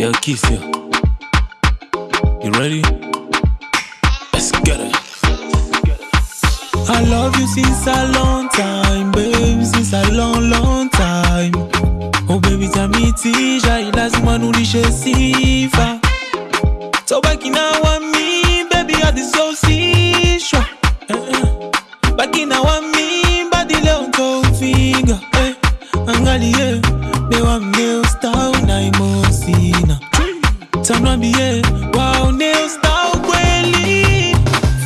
Yeah, kiss you. You ready? Let's get it. I love you since a long time, babe, since a long, long time. Oh baby, tamitisha lazima nulishe sifa. Tobaki na wami, baby, hadi so sishwa. Baki na wami, Tanwambie, waone star kweli.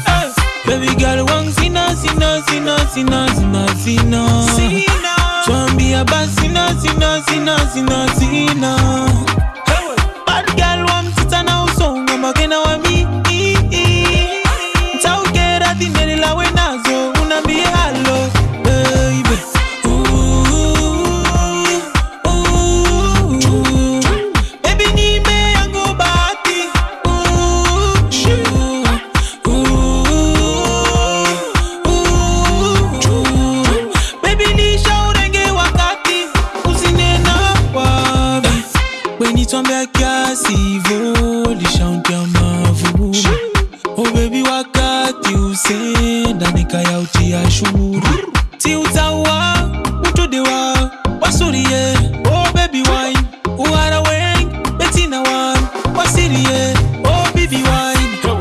Eh, Baby girl wang sina sina sina sina sina sina. Basi sina sina sina sina sina wenitwambia kiasi hivo lishauntia mavu. Oh baby wakati usenda nikayautia shuru ti utawa utudewa wasurie oh baby wine uhara weng betina wan wasirie oh baby wine.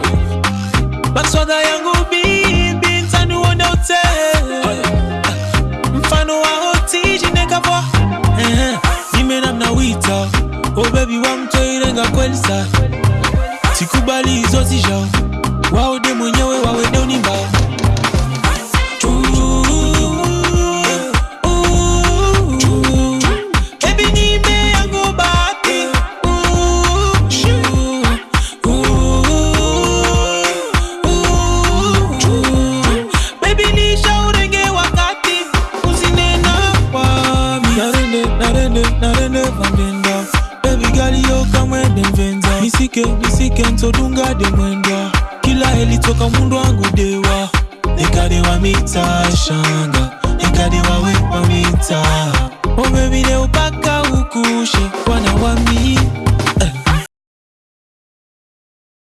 Baswaga yangu bibi kweli sa sikubali hizo zija waode mwenyewe wawende unimba. Not enough, narende, narende, narende, been yo kamwende mvenza. Nisike nisike ntodunga de mwendwa kila heli toka mundu wangu dewa. Nikadewa mita shanga. Nikadewa wepa mita. Baby leo